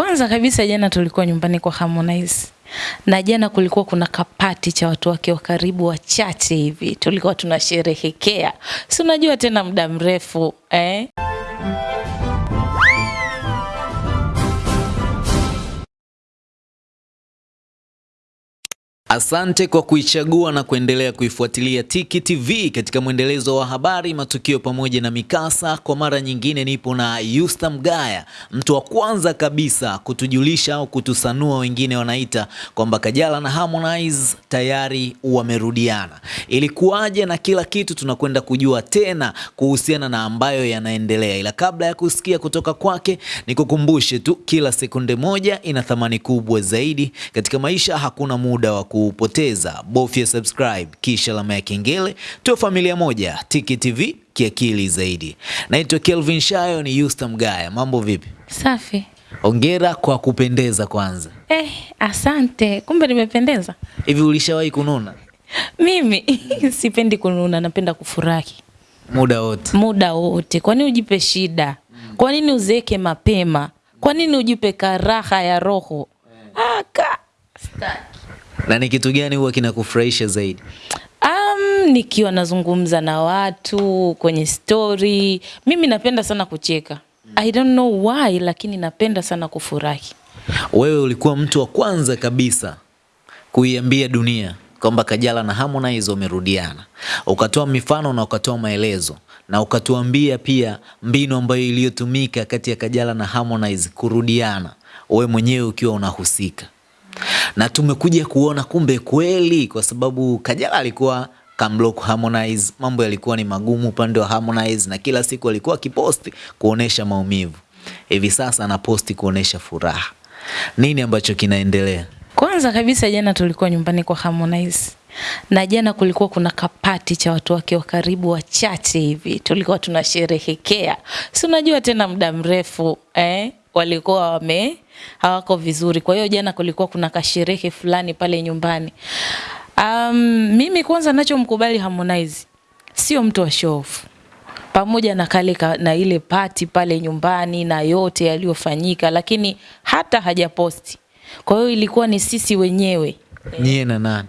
Kwanza kabisa jana tulikuwa nyumbani kwa Harmonize. Na jana kulikuwa kuna kapati cha watu wake wa karibu wachache hivi. Tulikuwa tunasherehekea. Si unajua tena muda mrefu, eh? Asante kwa kuichagua na kuendelea kuifuatilia Tiki TV katika mwendelezo wa habari, matukio pamoja na mikasa. Kwa mara nyingine nipo na Yusta Mgaya, mtu wa kwanza kabisa kutujulisha au kutusanua, wengine wanaita kwamba Kajala na Harmonize tayari wamerudiana. Ilikuwaje na kila kitu tunakwenda kujua tena kuhusiana na ambayo yanaendelea, ila kabla ya kusikia kutoka kwake, nikukumbushe tu, kila sekunde moja ina thamani kubwa zaidi katika maisha. Hakuna muda wa kupoteza, bofya subscribe kisha alama ya kengele, tuwe familia moja. Tiki TV kiakili zaidi. Naitwa Kelvin Shayo, ni Yusta Mgaya. Mambo vipi? Safi. Hongera kwa kupendeza kwanza. Eh, asante. Kumbe nimependeza. Hivi ulishawahi kununa Mimi sipendi kununa, napenda kufurahi muda wote? muda wote. Kwa nini ujipe shida? Kwa nini uzeeke mapema? Kwa nini ujipe karaha ya roho? Aka. Staki. Na ni kitu gani huwa kinakufurahisha zaidi? Um, nikiwa nazungumza na watu kwenye story, mimi napenda sana kucheka. I don't know why, lakini napenda sana kufurahi. Wewe ulikuwa mtu wa kwanza kabisa kuiambia dunia kwamba Kajala na Harmonize wamerudiana, ukatoa mifano na ukatoa maelezo na ukatuambia pia mbinu ambayo iliyotumika kati ya Kajala na Harmonize kurudiana, wewe mwenyewe ukiwa unahusika, na tumekuja kuona kumbe kweli, kwa sababu Kajala alikuwa kamblock Harmonize, mambo yalikuwa ni magumu upande wa Harmonize, na kila siku alikuwa akiposti kuonesha maumivu. Hivi sasa anaposti kuonesha furaha. Nini ambacho kinaendelea? Kwanza kabisa jana tulikuwa nyumbani kwa Harmonize. Na jana kulikuwa kuna kapati cha watu wake wa karibu wachache hivi. Tulikuwa tunasherehekea. Si unajua tena muda mrefu, eh? Walikuwa wame hawako vizuri. Kwa hiyo jana kulikuwa kuna kasherehe fulani pale nyumbani. Um, mimi kwanza nachomkubali Harmonize sio mtu wa show off pamoja na kale ka, na ile pati pale nyumbani na yote yaliyofanyika, lakini hata hajaposti. Kwa hiyo ilikuwa ni sisi wenyewe, Nyie na nani?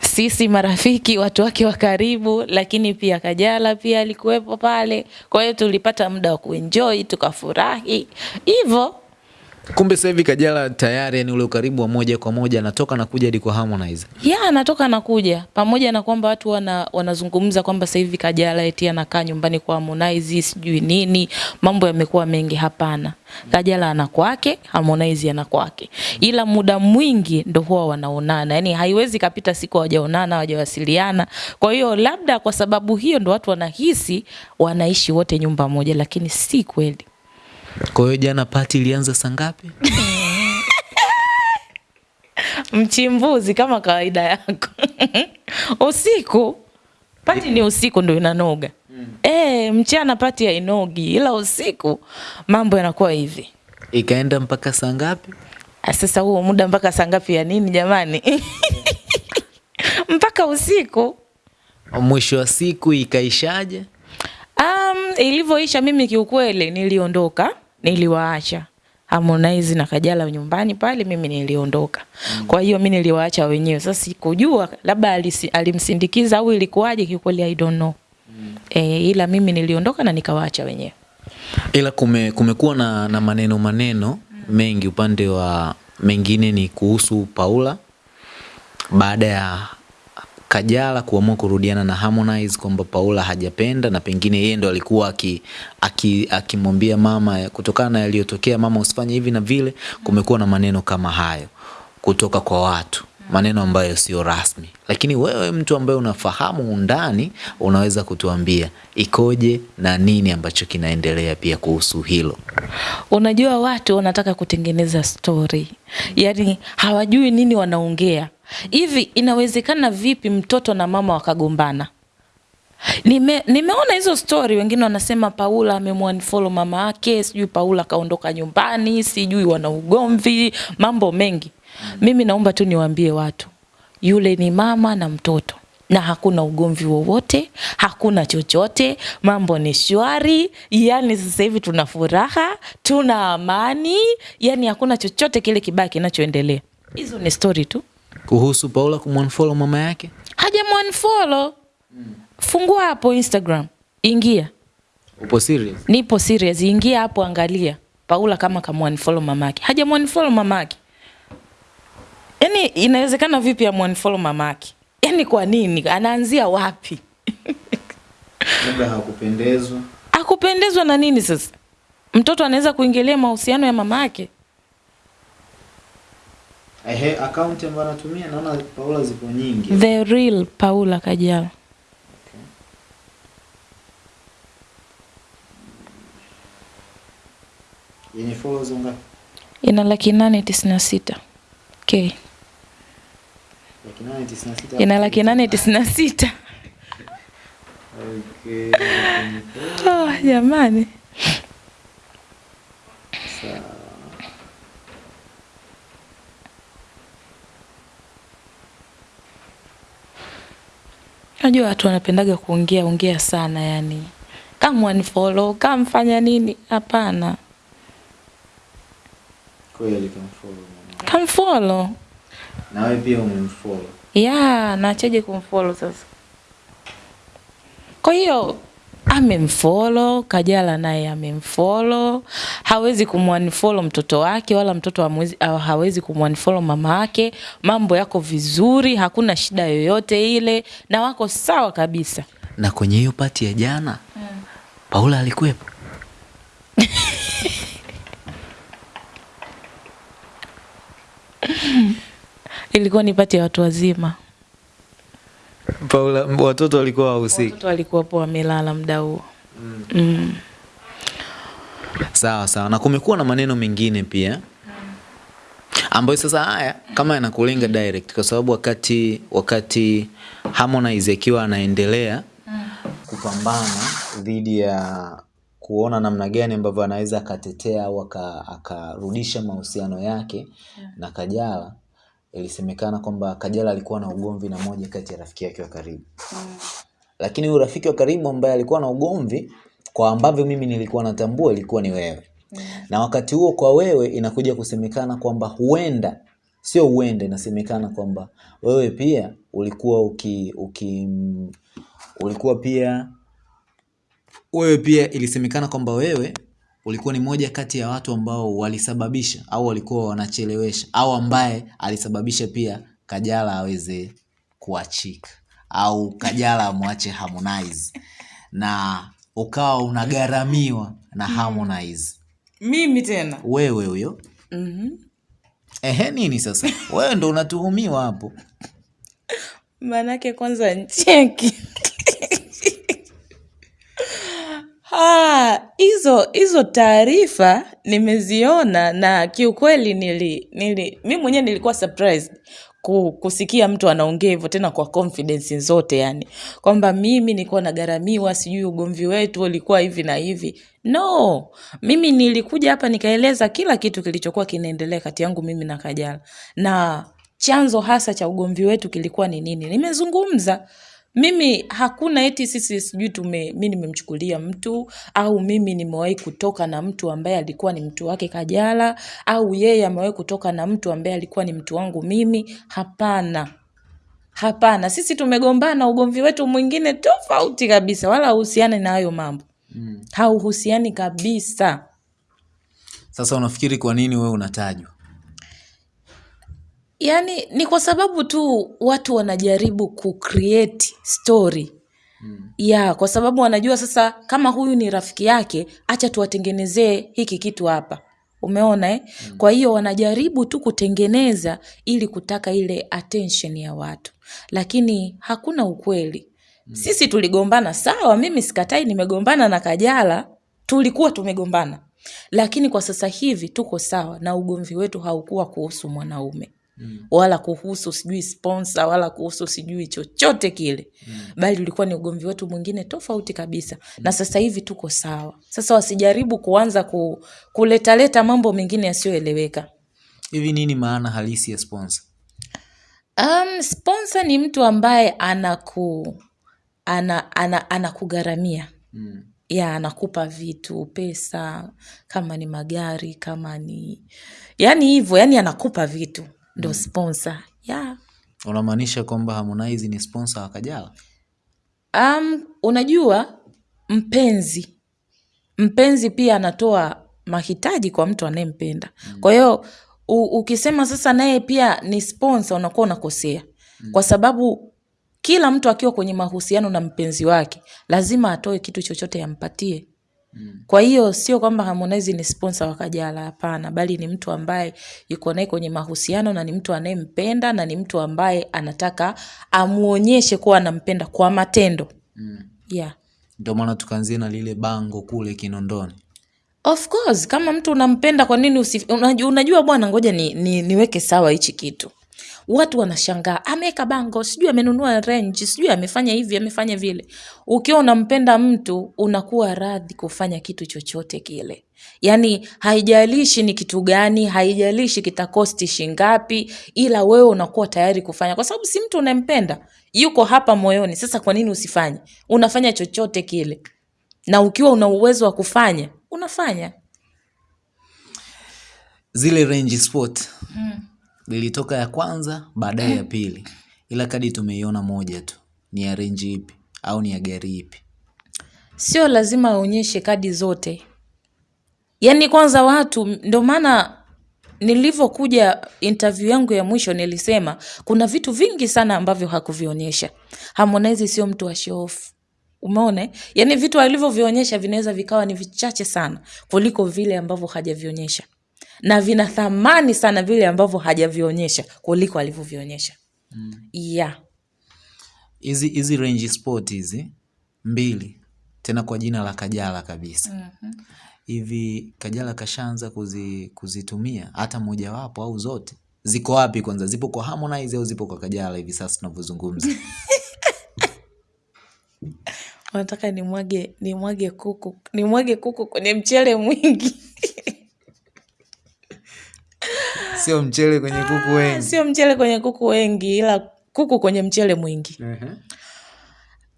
Sisi marafiki, watu wake wa karibu, lakini pia Kajala pia alikuwepo pale. Kwa hiyo tulipata muda wa kuenjoy, tukafurahi hivyo. Kumbe sasa hivi Kajala tayari, yani ule ukaribu wa moja kwa moja anatoka na kuja hadi kwa Harmonize. ya anatoka na kuja. pamoja na kwamba watu wana, wanazungumza kwamba sasa hivi Kajala eti anakaa nyumbani kwa Harmonize sijui nini, mambo yamekuwa mengi. Hapana, Kajala ana kwake, Harmonize ana kwake, ila muda mwingi ndo huwa wanaonana, yani haiwezi kapita siku hawajaonana hawajawasiliana. Kwa hiyo labda kwa sababu hiyo ndo watu wanahisi wanaishi wote nyumba moja, lakini si kweli. Kwa hiyo jana pati ilianza saa ngapi? Mchimbuzi kama kawaida yako usiku pati ni usiku ndo inanoga mm. E, mchana pati hainogi, ila usiku mambo yanakuwa hivi. Ikaenda mpaka saa ngapi? Ah, Sasa huo muda mpaka saa ngapi ya nini jamani? mpaka usiku. Mwisho wa siku ikaishaje? Um, ilivyoisha mimi kiukweli niliondoka, niliwaacha Harmonize na Kajala nyumbani pale, mimi niliondoka. Kwa hiyo mimi niliwaacha wenyewe. Sasa sikujua labda alimsindikiza au ilikuwaje, kikweli I don't know. E, ila mimi niliondoka na nikawaacha wenyewe. Ila kume, kumekuwa na, na maneno maneno mengi upande wa mengine ni kuhusu Paula baada ya Kajala kuamua kurudiana na Harmonize kwamba Paula hajapenda na pengine yeye ndo alikuwa akimwambia aki- aki- mama kutokana na yaliyotokea, mama usifanye hivi na vile. Kumekuwa na maneno kama hayo kutoka kwa watu, maneno ambayo sio rasmi, lakini wewe mtu ambaye unafahamu undani, unaweza kutuambia ikoje na nini ambacho kinaendelea pia kuhusu hilo. Unajua watu wanataka kutengeneza story, yani hawajui nini wanaongea. Hivi inawezekana vipi mtoto na mama wakagombana? Nime, nimeona hizo story, wengine wanasema Paula amemwanfollow mama yake, sijui Paula kaondoka nyumbani, sijui wana ugomvi, mambo mengi. Mimi naomba tu niwaambie watu, yule ni mama na mtoto. na hakuna ugomvi wowote, hakuna chochote, mambo ni shwari. Yani sasa hivi tuna furaha, tuna amani, yani hakuna chochote kile kibaya kinachoendelea. Hizo ni story tu. Kuhusu Paula kumwanfolo mama yake, Hajamunfollow. Fungua hapo Instagram, ingia, upo serious? nipo serious, ingia hapo, angalia Paula kama kamunfollow mamake. mama mamake. Yani inawezekana vipi amunfollow mamake? Yani kwa nini? Anaanzia wapi? Labda hakupendezwa. Hakupendezwa na nini sasa? Mtoto anaweza kuingilia mahusiano ya mama yake? Ehe, account ambayo anatumia naona Paula zipo nyingi. The real Paula Kajala. Yenye followers ngapi? Ina laki nane tisini na sita k Laki nane tisini na sita. ina laki nane tisini na sita Okay. oh, jamani Sawa. Najua watu wanapendaga kuongea ongea sana yani. Kama unfollow kama mfanya nini? Hapana. Kweli kamfollow Kama kamfollow Na wewe pia umemfollow. Yeah, naachaje kumfollow sasa? Kwa hiyo amemfollow kajala naye amemfollow. Hawezi kumwanfollow mtoto wake wala mtoto hamwezi- hawezi kumwanfollow mama yake mambo yako vizuri hakuna shida yoyote ile na wako sawa kabisa. Na kwenye hiyo pati ya jana Paula alikuwepo. ilikuwa ni pati ya watu wazima Paula, watoto walikuwa wahusiki. watoto walikuwa po wamelala muda huo mm. Mm. Sawa sawa, na kumekuwa na maneno mengine pia ambayo sasa haya kama yanakulenga direct, kwa sababu wakati wakati Harmonize akiwa anaendelea kupambana dhidi ya kuona namna gani ambavyo anaweza akatetea au akarudisha mahusiano yake na Kajala, ilisemekana kwamba Kajala alikuwa na ugomvi na moja kati ya rafiki yake wa karibu. Mm. lakini huyu rafiki wa karibu ambaye alikuwa na ugomvi kwa ambavyo mimi nilikuwa natambua ilikuwa ni wewe. Na wakati huo kwa wewe inakuja kusemekana kwamba huenda sio huenda inasemekana kwamba wewe pia ulikuwa uki, uki ulikuwa pia wewe pia ilisemekana kwamba wewe ulikuwa ni moja kati ya watu ambao walisababisha au walikuwa wanachelewesha au ambaye alisababisha pia Kajala aweze kuachika au Kajala amwache Harmonize na ukawa unagharamiwa na Harmonize. mimi tena Wewe huyo mm-hmm. ehe, nini sasa? Wewe ndo unatuhumiwa hapo. maanake kwanza ncheki Ah, hizo taarifa nimeziona na kiukweli nili, nili mi mwenyewe nilikuwa surprised kusikia mtu anaongea hivyo tena kwa confidence zote yani. Kwamba mimi nilikuwa nagaramiwa sijui ugomvi wetu ulikuwa hivi na hivi. No mimi nilikuja hapa nikaeleza kila kitu kilichokuwa kinaendelea kati yangu mimi na kajala. Na chanzo hasa cha ugomvi wetu kilikuwa ni nini? Nimezungumza mimi hakuna eti sisi sijui tume mi nimemchukulia mtu au mimi nimewahi kutoka na mtu ambaye alikuwa ni mtu wake kajala au yeye amewahi kutoka na mtu ambaye alikuwa ni mtu wangu mimi. Hapana. Hapana. Sisi tumegombana ugomvi wetu mwingine tofauti kabisa wala hauhusiani na hayo mambo. Mm. hauhusiani kabisa. Sasa unafikiri kwa nini wewe unatajwa? Yaani ni kwa sababu tu watu wanajaribu ku story Hmm. ya kwa sababu wanajua sasa kama huyu ni rafiki yake acha tuwatengenezee hiki kitu hapa umeona eh? mm. kwa hiyo wanajaribu tu kutengeneza ili kutaka ile attention ya watu lakini hakuna ukweli mm. sisi tuligombana sawa mimi sikatai nimegombana na kajala tulikuwa tumegombana lakini kwa sasa hivi tuko sawa na ugomvi wetu haukuwa kuhusu mwanaume Mm. wala kuhusu sijui sponsor wala kuhusu sijui chochote kile mm. bali ulikuwa ni ugomvi wetu mwingine tofauti kabisa mm. na sasa hivi tuko sawa sasa wasijaribu kuanza ku, kuletaleta mambo mengine yasiyoeleweka Hivi nini maana halisi ya sponsor? Um, sponsor ni mtu ambaye anaku ana, ana, anakugharamia Mm. ya anakupa vitu pesa kama ni magari kama ni yani hivyo yani anakupa vitu ndo sponsor. Ya Unamaanisha kwamba Harmonize ni sponsor wa Kajala? um, unajua mpenzi. Mpenzi pia anatoa mahitaji kwa mtu anayempenda. Mm. kwa hiyo ukisema sasa naye pia ni sponsor unakuwa unakosea. Mm. kwa sababu kila mtu akiwa kwenye mahusiano na mpenzi wake lazima atoe kitu chochote ampatie kwa hiyo sio kwamba Harmonize ni sponsor wa Kajala, hapana, bali ni mtu ambaye yuko naye kwenye mahusiano na ni mtu anayempenda na ni mtu ambaye anataka amuonyeshe kuwa anampenda kwa matendo. Mm. Yeah. Ndio maana tukaanzia na lile bango kule Kinondoni. Of course, kama mtu unampenda kwa nini usi, unajua, unajua bwana, ngoja ni, ni, niweke sawa hichi kitu. Watu wanashangaa ameweka bango, sijui amenunua range, sijui amefanya hivi, amefanya vile. Ukiwa unampenda mtu unakuwa radhi kufanya kitu chochote kile, yaani haijalishi ni kitu gani, haijalishi kitakosti shingapi, ila wewe unakuwa tayari kufanya, kwa sababu si mtu unampenda yuko hapa moyoni. Sasa kwa nini usifanye? Unafanya chochote kile, na ukiwa una uwezo wa kufanya unafanya. Zile Range Sport lilitoka ya kwanza, baadaye ya pili, ila kadi tumeiona moja tu. Ni ya range ipi au ni ya gari ipi? Sio lazima aonyeshe kadi zote, yaani kwanza watu, ndio maana nilivyokuja interview yangu ya mwisho nilisema kuna vitu vingi sana ambavyo hakuvionyesha. Harmonize sio mtu wa show off. Umeona? eh? Yaani vitu alivyovionyesha vinaweza vikawa ni vichache sana kuliko vile ambavyo hajavionyesha. Na vina thamani sana vile ambavyo hajavionyesha kuliko alivyovionyesha. Yeah. Hizi hizi Range Sport hizi mbili tena kwa jina la Kajala kabisa. mm-hmm. Hivi Kajala kashaanza kuzi, kuzitumia hata mojawapo au zote? Ziko wapi kwanza? Zipo kwa Harmonize au zipo kwa Kajala hivi sasa tunavyozungumza? nataka nimwage nimwage kuku nimwage kuku kwenye mchele mwingi. Sio mchele kwenye kuku wengi. Sio mchele kwenye kuku wengi, ila kuku kwenye mchele mwingi.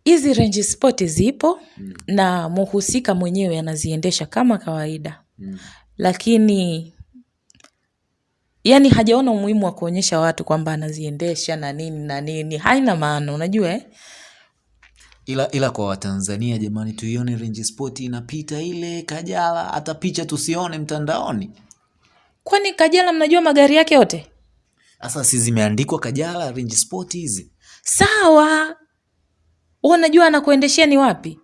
Hizi Range spot zipo na muhusika mwenyewe anaziendesha kama kawaida, lakini yani hajaona umuhimu wa kuonyesha watu kwamba anaziendesha na nini na nini, haina maana, unajua eh? Ila, ila kwa Watanzania jamani, tuione Range Sport inapita ile Kajala, hata picha tusione mtandaoni. Kwani Kajala mnajua magari yake yote? Sasa si zimeandikwa Kajala Range Sport hizi? Sawa, unajua anakuendeshea ni wapi?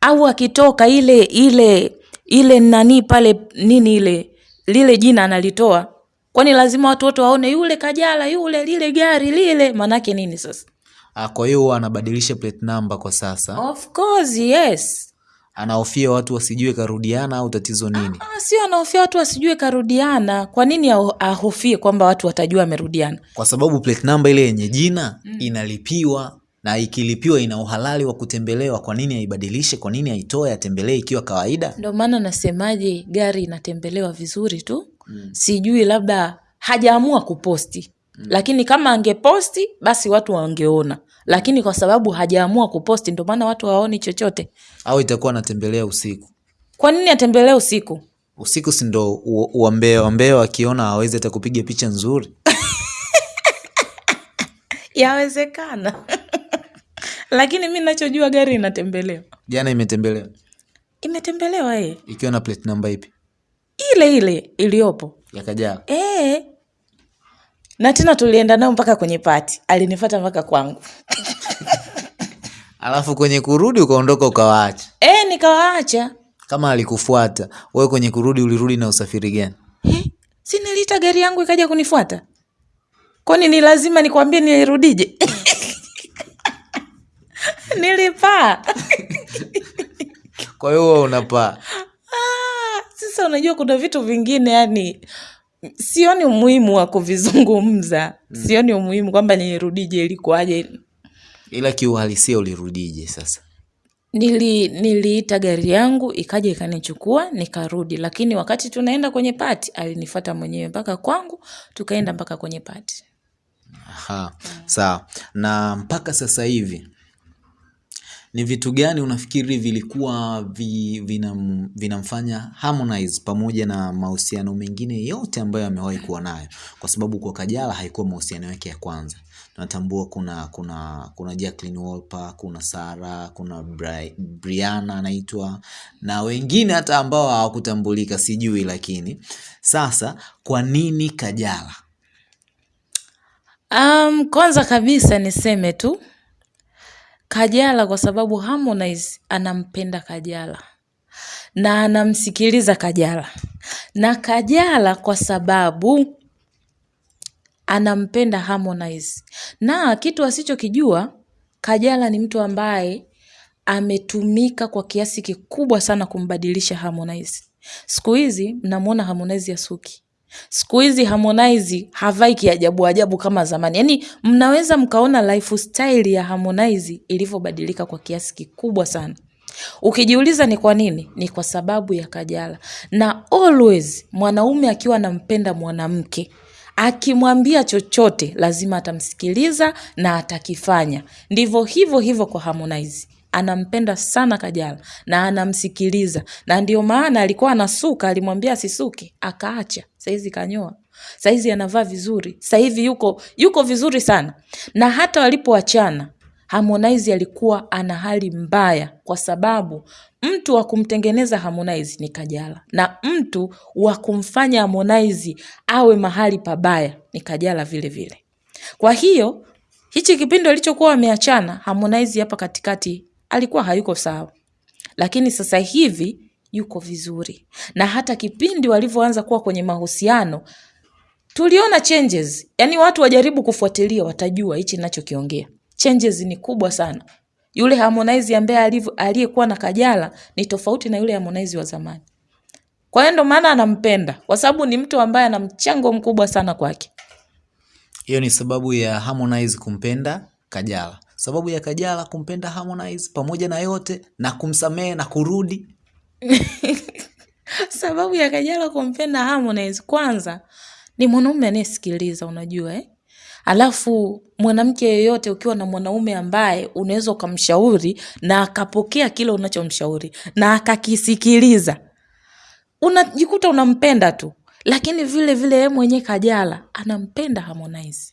Au akitoka ile ile ile nani pale nini ile lile jina analitoa, kwani lazima watu wote waone yule Kajala yule lile gari lile? Manake nini sasa? Ah, kwa hiyo anabadilisha plate number kwa sasa. Of course yes. Anahofia watu wasijue karudiana au tatizo nini? Ah, sio anahofia watu wasijue karudiana. Kwa nini ahofie kwamba watu watajua amerudiana? Kwa sababu plate number ile yenye jina mm. inalipiwa na ikilipiwa ina uhalali wa kutembelewa. Kwa nini aibadilishe? Kwa nini aitoe atembelee ikiwa kawaida? Ndio maana nasemaje, gari inatembelewa vizuri tu. mm. Sijui labda hajaamua kuposti, mm. lakini kama angeposti basi watu wangeona, lakini kwa sababu hajaamua kuposti, ndio maana watu hawaoni chochote. Au itakuwa anatembelea usiku? Kwa nini atembelee usiku? Usiku si ndo wambee wambea akiona wakiona awezi hata kupiga picha nzuri. Yawezekana lakini mi nachojua gari inatembelewa, Jana imetembelewa imetembelewa eh, ikiwa na plate namba ipi? ile ile iliyopo Ya e, eh. Na tena tulienda nao mpaka kwenye pati, alinifata mpaka kwangu Alafu kwenye kurudi ukaondoka ukawaacha. E, nikawaacha Kama alikufuata wewe, kwenye kurudi ulirudi na usafiri gani? Si niliita gari yangu ikaja kunifuata? Kwani ni lazima nikwambie nilirudije? Nilipaa. Kwa hiyo wewe unapaa. Ah, Sasa unajua kuna vitu vingine yani sioni umuhimu wa kuvizungumza. mm. Sioni umuhimu kwamba nilirudije, ilikuwaje. Ila kiuhalisia ulirudije sasa? Nili niliita gari yangu ikaja ikanichukua nikarudi, lakini wakati tunaenda kwenye pati alinifata mwenyewe mpaka kwangu, tukaenda mpaka kwenye pati. Aha, sawa. Na mpaka sasa hivi ni vitu gani unafikiri vilikuwa vi, vinam, vinamfanya Harmonize pamoja na mahusiano mengine yote ambayo amewahi kuwa nayo, kwa sababu kwa Kajala haikuwa mahusiano yake ya kwanza. Natambua kuna kuna kuna Jacqueline Wolper, kuna Sara, kuna Bri, Brianna anaitwa na wengine hata ambao hawakutambulika sijui, lakini sasa kwa nini Kajala? Um, kwanza kabisa niseme tu Kajala kwa sababu Harmonize anampenda Kajala. Na anamsikiliza Kajala. Na Kajala kwa sababu anampenda Harmonize. Na kitu asichokijua Kajala ni mtu ambaye ametumika kwa kiasi kikubwa sana kumbadilisha Harmonize. Siku hizi mnamwona Harmonize ya suki Siku hizi Harmonize havai kiajabu ajabu kama zamani. Yaani mnaweza mkaona lifestyle ya Harmonize ilivyobadilika kwa kiasi kikubwa sana. Ukijiuliza ni kwa nini? Ni kwa sababu ya Kajala. Na always mwanaume akiwa anampenda mwanamke, akimwambia chochote lazima atamsikiliza na atakifanya. Ndivyo hivyo hivyo kwa Harmonize anampenda sana Kajala na anamsikiliza, na ndio maana alikuwa anasuka, alimwambia asisuke, akaacha. Saizi kanyoa, saizi anavaa vizuri, sahivi yuko yuko vizuri sana. Na hata walipoachana Harmonize alikuwa ana hali mbaya, kwa sababu mtu wa kumtengeneza Harmonize ni Kajala na mtu wa kumfanya Harmonize awe mahali pabaya ni Kajala vile vile. Kwa hiyo hichi kipindi walichokuwa wameachana, Harmonize hapa katikati alikuwa hayuko sawa, lakini sasa hivi yuko vizuri, na hata kipindi walivyoanza kuwa kwenye mahusiano tuliona changes. Yani watu wajaribu kufuatilia, watajua hichi ninachokiongea. Changes ni kubwa sana. Yule Harmonize ambaye aliyekuwa na Kajala ni tofauti na yule Harmonize wa zamani. Kwa hiyo ndo maana anampenda, kwa sababu ni mtu ambaye ana mchango mkubwa sana kwake. Hiyo ni sababu ya Harmonize kumpenda Kajala sababu ya Kajala kumpenda Harmonize pamoja na yote na kumsamehe na kurudi sababu ya Kajala kumpenda Harmonize, kwanza ni mwanaume anayesikiliza, unajua eh? Alafu mwanamke yeyote ukiwa na mwanaume ambaye unaweza ukamshauri na akapokea kile unachomshauri na akakisikiliza, unajikuta unampenda tu. Lakini vile vile yeye mwenyewe Kajala anampenda Harmonize,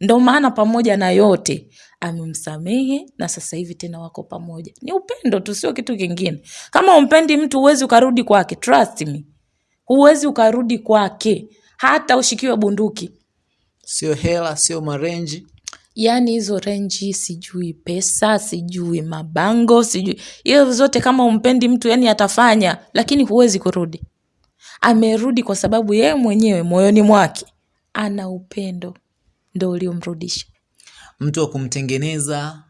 ndo maana pamoja na yote amemsamehe na sasa hivi tena wako pamoja. Ni upendo tu, sio kitu kingine. Kama umpendi mtu huwezi ukarudi kwake, trust me, huwezi ukarudi kwake hata ushikiwe bunduki. Sio hela, sio marenji yaani hizo renji, sijui pesa, sijui mabango, sijui hiyo zote. Kama umpendi mtu, yani atafanya, lakini huwezi kurudi. Amerudi kwa sababu yeye mwenyewe moyoni mwake ana upendo, ndo uliomrudisha. Mtu wa kumtengeneza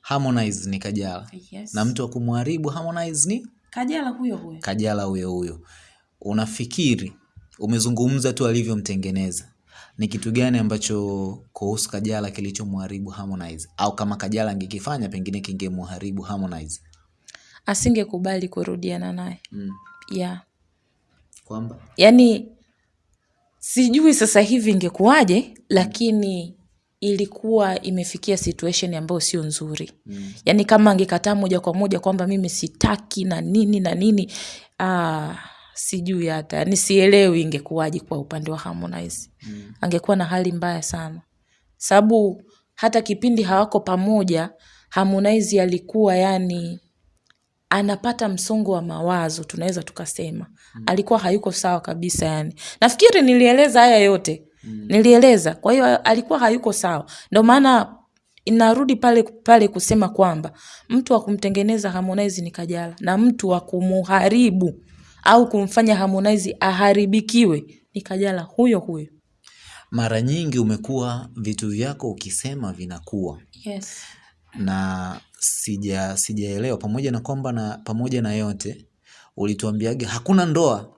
Harmonize ni Kajala. Yes. Na mtu wa kumharibu Harmonize ni Kajala huyo huyo. Kajala huyo huyo. Unafikiri, umezungumza tu alivyomtengeneza, ni kitu gani ambacho kuhusu Kajala kilichomharibu Harmonize, au kama Kajala angekifanya pengine kingemharibu Harmonize? Asingekubali kurudiana naye Mm. yeah. Kwamba yani sijui sasa hivi ingekuwaje, lakini ilikuwa imefikia situation ambayo sio nzuri mm. Yaani kama angekataa moja kwa moja kwamba mimi sitaki na nini na nini ah, sijui hata ni sielewi ingekuwaji kwa upande wa Harmonize mm. Angekuwa na hali mbaya sana, sababu hata kipindi hawako pamoja Harmonize alikuwa yani anapata msongo wa mawazo, tunaweza tukasema mm. alikuwa hayuko sawa kabisa yani. Nafikiri nilieleza haya yote mm. nilieleza. Kwa hiyo alikuwa hayuko sawa, ndio maana inarudi pale pale kusema kwamba mtu wa kumtengeneza Harmonize ni Kajala na mtu wa kumuharibu au kumfanya Harmonize aharibikiwe ni Kajala huyo huyo. mara nyingi umekuwa vitu vyako ukisema vinakuwa Yes. na sija sijaelewa pamoja na kwamba na pamoja na yote ulituambiaga hakuna ndoa,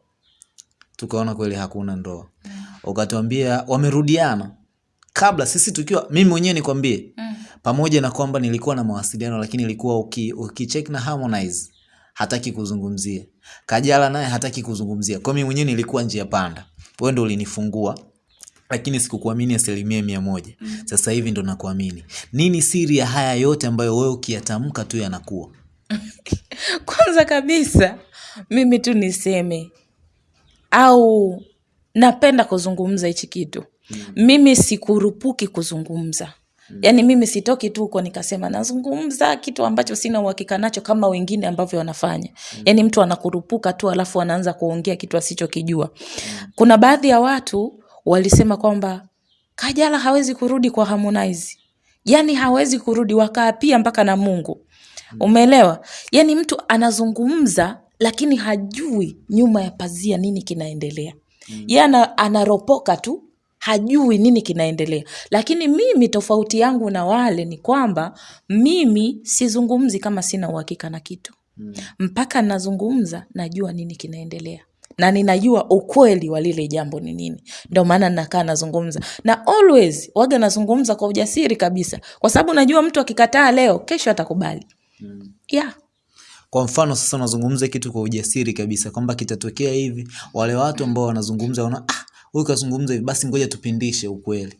tukaona kweli hakuna ndoa. Ukatuambia wamerudiana kabla sisi tukiwa, mimi mwenyewe nikwambie, mm. pamoja na kwamba nilikuwa na mawasiliano, lakini ilikuwa uki, ukicheck na Harmonize hataki kuzungumzia, Kajala naye hataki kuzungumzia. Kwa mimi mwenyewe nilikuwa njia panda, wewe ndio ulinifungua lakini sikukuamini asilimia mia moja mm. sasa hivi ndo nakuamini nini siri ya haya yote ambayo wewe ukiyatamka tu yanakuwa kwanza kabisa mimi tu niseme au napenda kuzungumza hichi kitu. Mm. mimi sikurupuki kuzungumza. Mm. yaani mimi sitoki tu huko nikasema nazungumza kitu ambacho sina uhakika nacho kama wengine ambavyo wanafanya. Mm. yaani mtu anakurupuka tu alafu anaanza kuongea kitu asichokijua. Kuna baadhi ya watu walisema kwamba kajala hawezi kurudi kwa harmonize. Yaani hawezi kurudi wakaapia mpaka na mungu. Umeelewa? Yaani mtu anazungumza lakini hajui nyuma ya pazia nini kinaendelea mm. ye ana, anaropoka tu hajui nini kinaendelea lakini mimi tofauti yangu na wale ni kwamba mimi sizungumzi kama sina uhakika na kitu mm. mpaka nazungumza najua nini kinaendelea na ninajua ukweli wa lile jambo ni nini ndio maana nakaa nazungumza na always waga nazungumza kwa ujasiri kabisa kwa sababu najua mtu akikataa leo kesho atakubali mm. yeah. Kwa mfano sasa unazungumza kitu kwa ujasiri kabisa kwamba kitatokea hivi wale watu ambao wanazungumza wana ah huyu kazungumza hivi basi ngoja tupindishe ukweli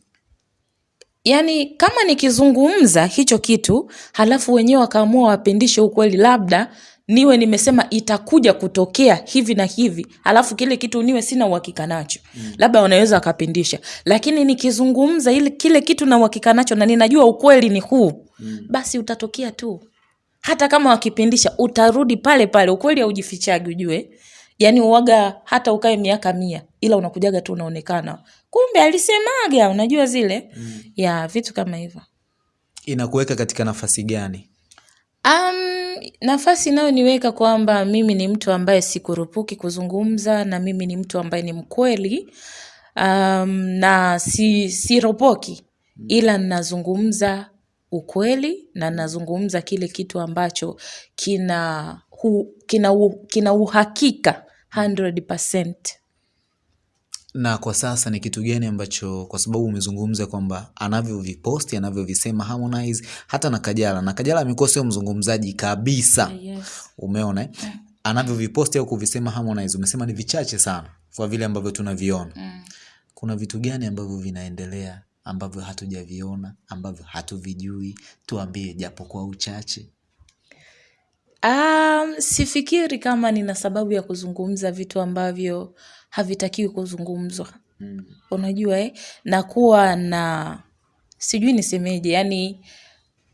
yaani kama nikizungumza hicho kitu halafu wenyewe wakaamua wapindishe ukweli labda niwe nimesema itakuja kutokea hivi na hivi alafu kile kitu niwe sina uhakika nacho mm. labda wanaweza wakapindisha lakini nikizungumza ile kile kitu na uhakika nacho na ninajua ukweli ni huu mm. basi utatokea tu hata kama wakipindisha utarudi pale pale. Ukweli haujifichagi ujue. Yani uwaga hata ukae miaka mia ila unakujaga tu unaonekana. Kumbe alisemaga unajua zile? Mm. ya vitu kama hivyo. Inakuweka katika nafasi gani? Um, nafasi inayoniweka kwamba mimi ni mtu ambaye sikurupuki kuzungumza na mimi ni mtu ambaye ni mkweli um, na si siropoki. Ila nazungumza ukweli na nazungumza kile kitu ambacho kina hu, kina, u, kina uhakika 100%. na kwa sasa ni kitu gani ambacho kwa sababu umezungumza kwamba anavyoviposti anavyovisema Harmonize hata na Kajala na Kajala amekuwa sio mzungumzaji kabisa Yes. umeona eh? anavyoviposti au kuvisema Harmonize umesema ni vichache sana kwa vile ambavyo tunaviona Mm. kuna vitu gani ambavyo vinaendelea ambavyo hatujaviona ambavyo hatuvijui tuambie japo kwa uchache Um, sifikiri kama nina sababu ya kuzungumza vitu ambavyo havitakiwi kuzungumzwa mm. unajua eh? na kuwa na sijui nisemeje yani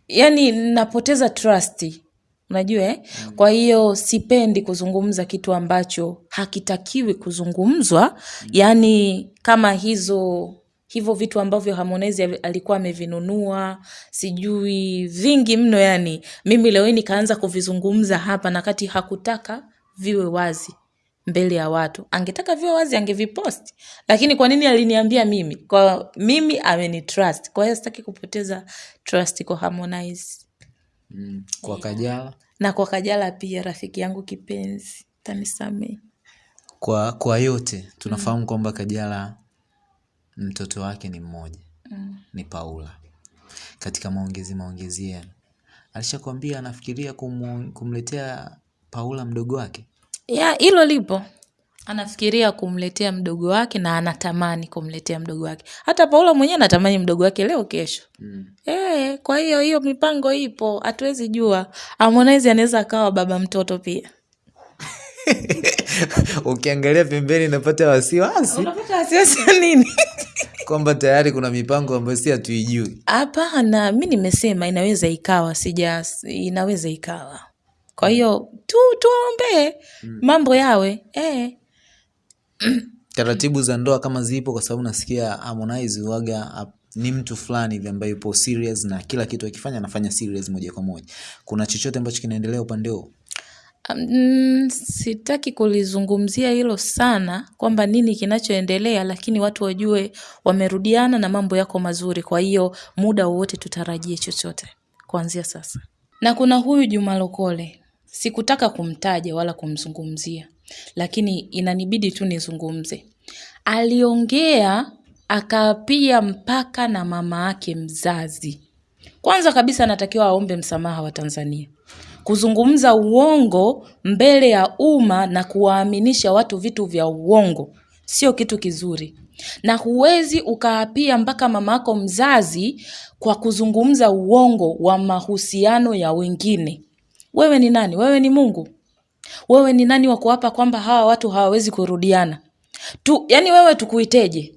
yani napoteza trust unajua eh? kwa hiyo sipendi kuzungumza kitu ambacho hakitakiwi kuzungumzwa yani kama hizo hivyo vitu ambavyo Harmonize alikuwa amevinunua sijui vingi mno yani. Mimi leo hii nikaanza kuvizungumza hapa na kati hakutaka viwe wazi mbele ya watu. Angetaka viwe wazi angevipost. Lakini kwa nini aliniambia mimi? Kwa mimi amenitrust. Kwa hiyo sitaki kupoteza trust kwa Harmonize. Mm. kwa Kajala. Na kwa Kajala pia rafiki yangu kipenzi. Tanisamee kwa kwa yote tunafahamu mm, kwamba Kajala mtoto wake ni mmoja mm. ni Paula. Katika maongezi maongezi yenu alishakwambia anafikiria kumu, kumletea Paula mdogo wake? Ya hilo lipo. Anafikiria kumletea mdogo wake na anatamani kumletea mdogo wake. Hata Paula mwenyewe anatamani mdogo wake leo kesho. Mm. e, kwa hiyo hiyo mipango ipo. Hatuwezi jua. Harmonize anaweza akawa baba mtoto pia ukiangalia pembeni napata wasiwasi. Unapata wasiwasi wa nini? Kwamba tayari kuna mipango ambayo si hatuijui. Hapana mi nimesema inaweza ikawa sija inaweza ikawa. Kwa hiyo tu tuwaombee mambo yawe eh. taratibu za ndoa kama zipo kwa sababu nasikia Harmonize waga ap- ni mtu fulani hivi ambaye yupo serious na kila kitu akifanya anafanya serious moja kwa moja. Kuna chochote ambacho kinaendelea upande huo Mm, sitaki kulizungumzia hilo sana kwamba nini kinachoendelea, lakini watu wajue wamerudiana na mambo yako mazuri. Kwa hiyo muda wowote tutarajie chochote kuanzia sasa. Na kuna huyu Juma Lokole, sikutaka kumtaja wala kumzungumzia, lakini inanibidi tu nizungumze. Aliongea akapia mpaka na mama yake mzazi. Kwanza kabisa anatakiwa aombe msamaha wa Tanzania. Kuzungumza uongo mbele ya umma na kuwaaminisha watu vitu vya uongo sio kitu kizuri. na huwezi ukaapia mpaka mamako mzazi kwa kuzungumza uongo wa mahusiano ya wengine. Wewe ni nani? Wewe ni Mungu? Wewe ni nani wa kuapa kwamba hawa watu hawawezi kurudiana tu? Yani wewe tukuiteje?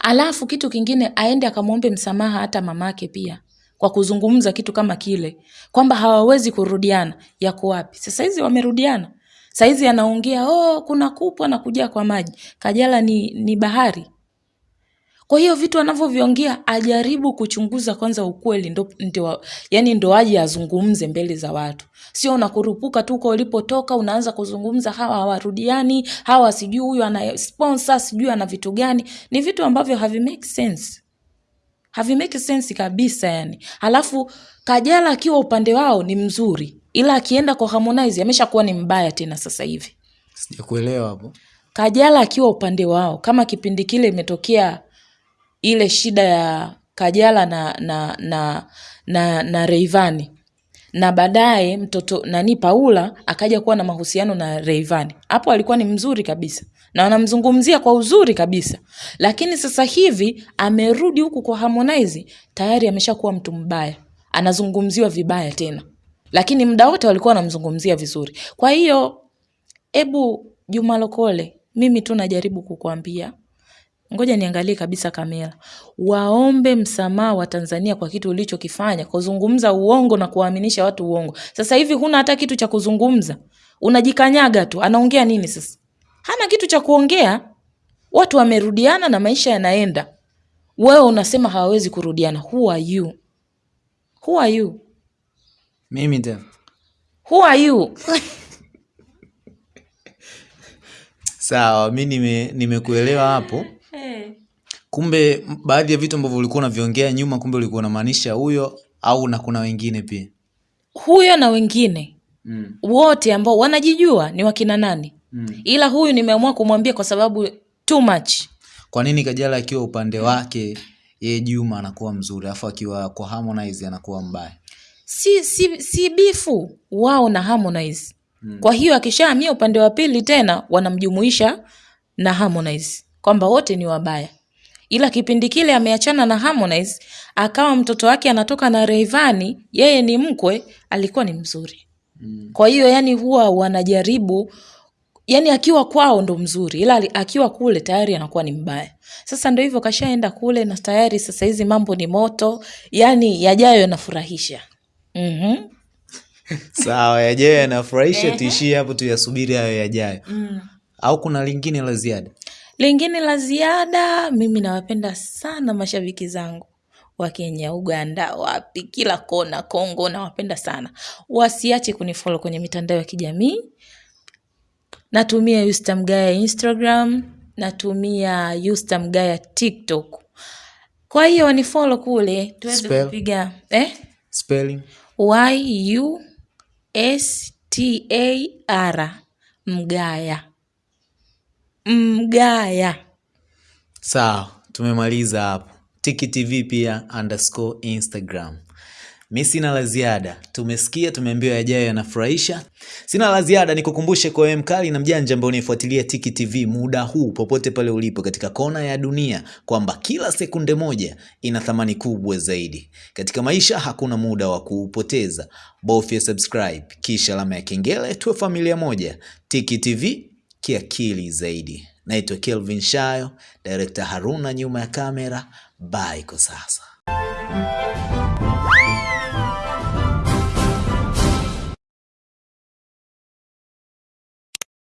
Alafu kitu kingine, aende akamwombe msamaha hata mamake pia kwa kuzungumza kitu kama kile kwamba hawawezi kurudiana. Yako wapi sasa? Hizi wamerudiana saizi, anaongea oh, kuna kupwa na kujaa kwa maji. Kajala ni, ni bahari. Kwa hiyo vitu anavyoviongea ajaribu kuchunguza kwanza ukweli, ndo, ndo, yani ndo aje azungumze mbele za watu, sio unakurupuka tu uko ulipotoka unaanza kuzungumza hawa hawarudiani, hawa sijui huyu ana sponsor sijui ana vitu gani. Ni vitu ambavyo havi make sense, havi sensi kabisa yani. Alafu Kajala akiwa upande wao ni mzuri, ila akienda kwa Harmonize ameshakuwa ni mbaya tena sasa hivi. Sijakuelewa hapo. Kajala akiwa upande wao, kama kipindi kile imetokea ile shida ya Kajala na na na na, na Reivani na baadaye mtoto nani Paula akaja kuwa na mahusiano na Reivani, Hapo alikuwa ni mzuri kabisa na wanamzungumzia kwa uzuri kabisa, lakini sasa hivi amerudi huku kwa Harmonize, tayari ameshakuwa mtu mbaya, anazungumziwa vibaya tena, lakini muda wote walikuwa wanamzungumzia vizuri. Kwa hiyo ebu Juma Lokole, mimi tu najaribu kukuambia ngoja niangalie kabisa kamera, waombe msamaha wa Tanzania kwa kitu ulichokifanya, kuzungumza uongo na kuwaaminisha watu uongo. Sasa hivi huna hata kitu cha kuzungumza, unajikanyaga tu. Anaongea nini sasa? Hana kitu cha kuongea. Watu wamerudiana na maisha yanaenda, wewe unasema hawawezi kurudiana. Who are you? Who are you? Mimi tena. Who are you? Sawa, mi nime nimekuelewa hapo. Kumbe baadhi ya vitu ambavyo ulikuwa unaviongea nyuma, kumbe ulikuwa unamaanisha huyo au na kuna wengine pia huyo na wengine mm. wote ambao wanajijua ni wakina nani Mm. ila huyu nimeamua kumwambia kwa sababu too much Kwa nini Kajala akiwa upande wake yeye Juma anakuwa mzuri, alafu akiwa kwa Harmonize anakuwa mbaya? si, si, si bifu wao na Harmonize Mm. kwa hiyo akishaamia upande wa pili tena wanamjumuisha na Harmonize kwamba wote ni wabaya ila kipindi kile ameachana na Harmonize akawa mtoto wake anatoka na reivani yeye ni mkwe alikuwa ni mzuri Mm. kwa hiyo yani huwa wanajaribu yani akiwa kwao ndo mzuri ila akiwa kule tayari anakuwa ni mbaya sasa ndo hivyo kashaenda kule na tayari sasa hizi mambo ni moto yani yajayo yanafurahisha mm-hmm. Sawa, yajayo yanafurahisha, tuishie hapo, tuyasubiri hayo yajayo. mm. Au kuna lingine la ziada? lingine la ziada mimi nawapenda sana mashabiki zangu wa kenya uganda wapi kila kona kongo nawapenda sana wasiache kunifolo kwenye mitandao ya kijamii natumia yustamgaya instagram natumia yustamgaya tiktok kwa hiyo ni folo kule tuweze kupiga eh? Spelling? y u s t a r mgaya mgaya Sawa, tumemaliza hapo. Tiki TV pia underscore Instagram. Mi sina la ziada, tumesikia, tumeambiwa yajayo yanafurahisha. Sina la ziada, nikukumbushe kwa wewe mkali na mjanja ambao unaifuatilia Tiki TV muda huu, popote pale ulipo katika kona ya dunia, kwamba kila sekunde moja ina thamani kubwa zaidi katika maisha. Hakuna muda wa kuupoteza, bofya subscribe kisha alama ya kengele, tuwe familia moja. Tiki TV kiakili zaidi. Naitwa Kelvin Shayo, director Haruna nyuma ya kamera. Bye kwa sasa.